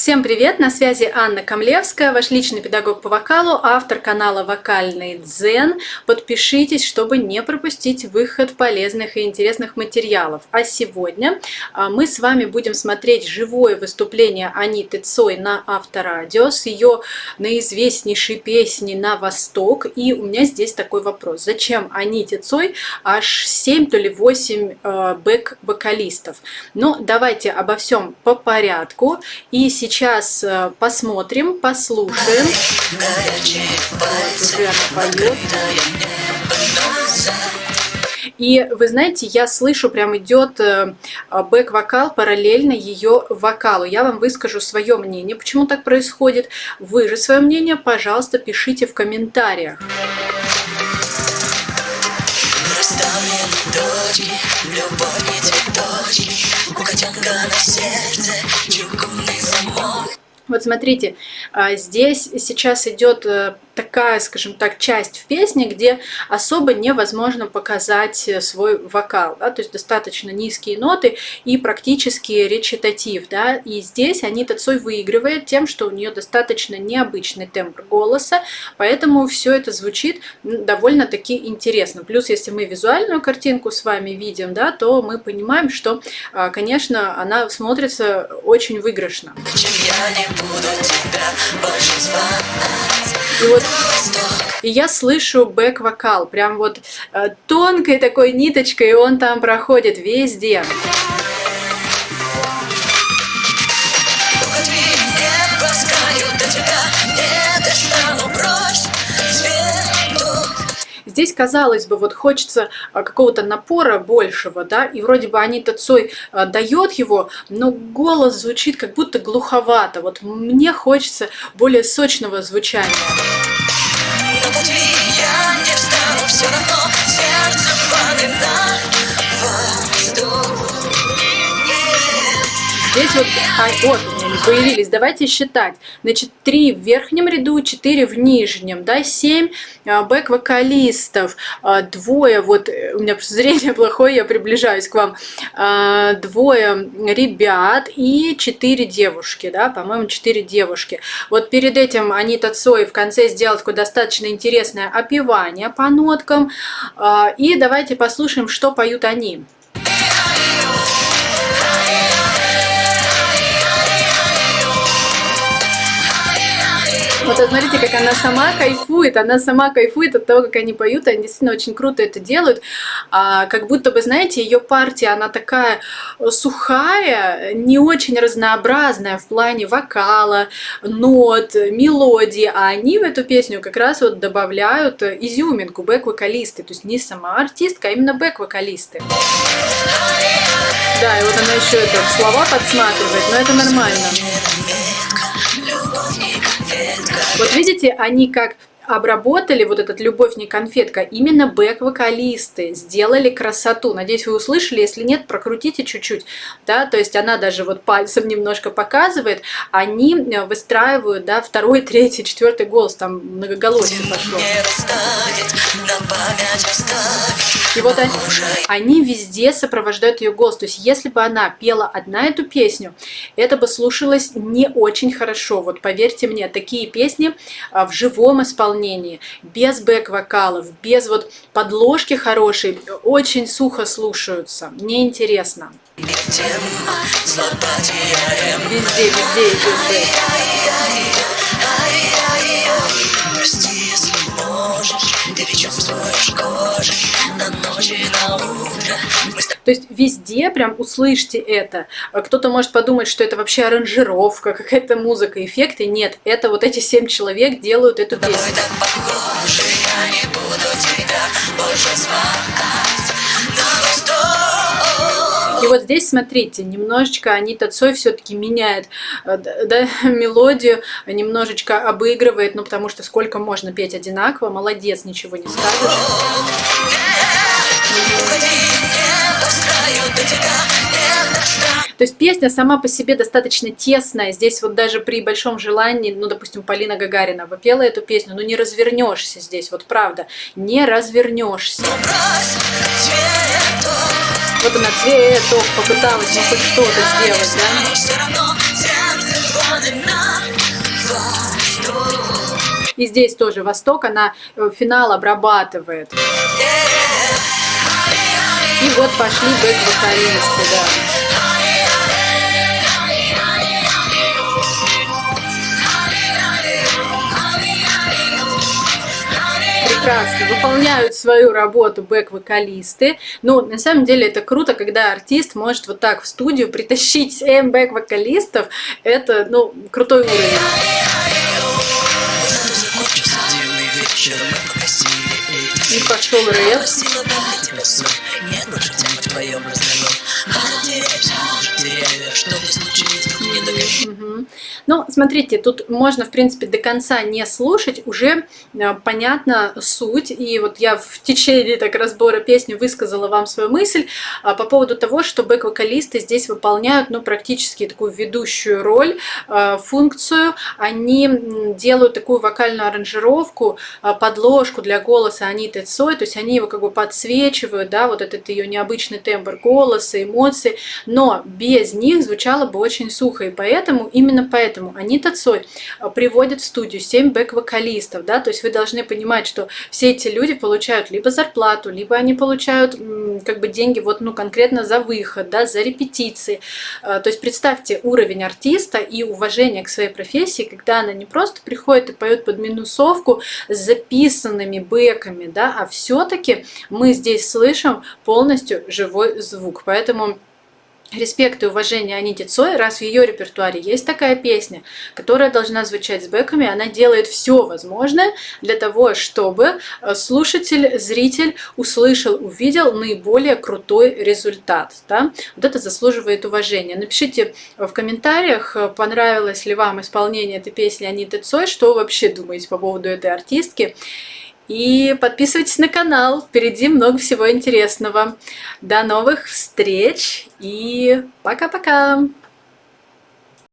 Всем привет! На связи Анна Камлевская, ваш личный педагог по вокалу, автор канала «Вокальный дзен». Подпишитесь, чтобы не пропустить выход полезных и интересных материалов. А сегодня а, мы с вами будем смотреть живое выступление Аниты Цой на Авторадио с ее наизвестнейшей песней «На восток». И у меня здесь такой вопрос. Зачем Аните Цой аж 7, то ли 8 э, бэк-вокалистов? Ну, давайте обо всем по порядку. И сейчас сейчас э, посмотрим, послушаем. И вы знаете, я слышу, прям идет э, бэк-вокал параллельно ее вокалу. Я вам выскажу свое мнение, почему так происходит. Вы же свое мнение, пожалуйста, пишите в комментариях. любовь не цветочек, у котенка на сердце замок. Вот смотрите, а, здесь сейчас идет э, такая, скажем так, часть в песне, где особо невозможно показать э, свой вокал, да, то есть достаточно низкие ноты и практически речитатив, да, и здесь Анита Цой выигрывает тем, что у нее достаточно необычный тембр голоса, поэтому все это звучит довольно-таки интересно. Плюс, если мы визуальную картинку с вами видим, да, то мы понимаем, что, а, конечно, она смотрится очень выигрышно. И вот и я слышу бэк-вокал, прям вот э, тонкой такой ниточкой, и он там проходит везде. Здесь, казалось бы, вот хочется а, какого-то напора большего, да, и вроде бы Анита Цой а, дает его, но голос звучит как будто глуховато. Вот мне хочется более сочного звучания. Здесь вот, а, вот они появились. Давайте считать. Значит, 3 в верхнем ряду, 4 в нижнем, да, 7 а, бэк-вокалистов, а, двое, вот э, у меня зрение плохое, я приближаюсь к вам, а, двое ребят и 4 девушки, да, по-моему, 4 девушки. Вот перед этим Анита Цой в конце сделал такое достаточно интересное опевание по ноткам. И давайте послушаем, что поют они. Вот смотрите, как она сама кайфует, она сама кайфует от того, как они поют, они действительно очень круто это делают. А, как будто бы, знаете, ее партия, она такая сухая, не очень разнообразная в плане вокала, нот, мелодии, а они в эту песню как раз вот добавляют изюминку, бэк-вокалисты, то есть не сама артистка, а именно бэк-вокалисты. Да, и вот она еще это слова подсматривает, но это нормально. Вот видите, они как обработали вот этот «Любовь не конфетка» именно бэк-вокалисты, сделали красоту. Надеюсь, вы услышали, если нет, прокрутите чуть-чуть, да, то есть она даже вот пальцем немножко показывает, они э, выстраивают, да, второй, третий, четвертый голос, там многоголосие пошло. И вот они, они везде сопровождают ее голос, то есть если бы она пела одна эту песню, это бы слушалось не очень хорошо, вот поверьте мне, такие песни а, в живом исполнении без бэк-вокалов, без вот подложки хорошей, очень сухо слушаются, неинтересно. Везде, везде идет бэк. То есть везде прям услышьте это. Кто-то может подумать, что это вообще аранжировка, какая-то музыка, эффекты. Нет, это вот эти семь человек делают эту песню. И вот здесь, смотрите, немножечко Анита Цой все-таки меняет э, да, мелодию, немножечко обыгрывает, ну потому что сколько можно петь одинаково, молодец, ничего не скажешь. То есть песня сама по себе достаточно тесная. Здесь вот даже при большом желании, ну, допустим, Полина Гагарина выпела эту песню, ну не развернешься здесь, вот правда, не развернешься. Вот она цветок попыталась, ну, хоть что-то сделать, да? И здесь тоже Восток, она э, финал обрабатывает. Yeah. И вот пошли бэк-вокалисты, да. прекрасно выполняют свою работу бэк-вокалисты. Ну, на самом деле это круто, когда артист может вот так в студию притащить 7 бэк-вокалистов. Это, ну, крутой уровень. И пошел рэп. Нет больше тем Ну, смотрите, тут можно, в принципе, до конца не слушать, уже э, понятна суть. И вот я в течение так разбора песни высказала вам свою мысль а, по поводу того, что бэк-вокалисты здесь выполняют, ну, практически такую ведущую роль, а, функцию. Они делают такую вокальную аранжировку, а, подложку для голоса Аниты Цой, то есть они его как бы подсвечивают, да, вот этот ее необычный тембр голоса, эмоции, но без них звучало бы очень сухо, и поэтому, именно поэтому Анита Цой а, приводит в студию 7 бэк-вокалистов, да, то есть вы должны понимать, что все эти люди получают либо зарплату, либо они получают как бы деньги вот, ну, конкретно за выход, да, за репетиции. А, то есть представьте уровень артиста и уважение к своей профессии, когда она не просто приходит и поет под минусовку с записанными бэками, да, а все-таки мы здесь слышим полностью живой звук. Поэтому респект и уважение Аните Цой, раз в ее репертуаре есть такая песня, которая должна звучать с бэками, она делает все возможное для того, чтобы э, слушатель, зритель услышал, увидел наиболее крутой результат. Да? Вот это заслуживает уважения. Напишите в комментариях, э, понравилось ли вам исполнение этой песни Аниты Цой, что вы вообще думаете по поводу этой артистки. И подписывайтесь на канал, впереди много всего интересного. До новых встреч и пока-пока!